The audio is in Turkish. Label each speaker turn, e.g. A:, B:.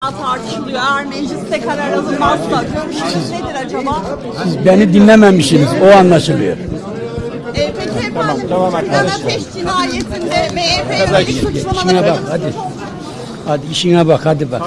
A: tartışılıyor. Eğer mecliste karar alınmazsa görüşünüz nedir acaba?
B: Siz beni dinlememişsiniz. O anlaşılıyor.
A: E, peki efendim, tamam, tamam Ateş cinayetinde MHP'ye yönelik
B: İşine
A: suçlamaları
B: bak hadi. Hadi işine bak hadi bak.